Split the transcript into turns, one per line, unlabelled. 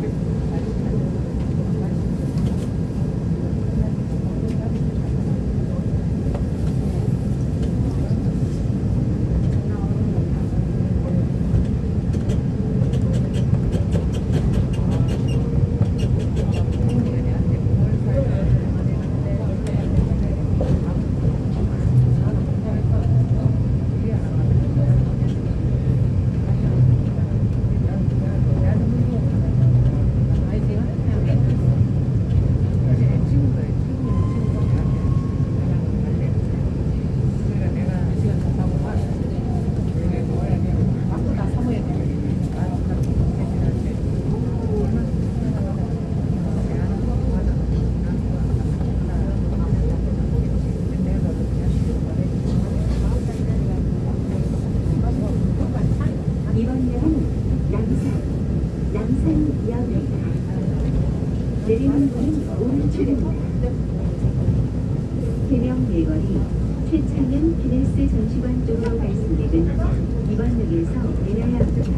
Thank you. 남산, 남산역입니다. 내리는 분은 오른쪽입니다. 네. 개명 일거리 최창현 비네스 전시관 쪽으로 발생되는 2번역에서 내려야 합니다.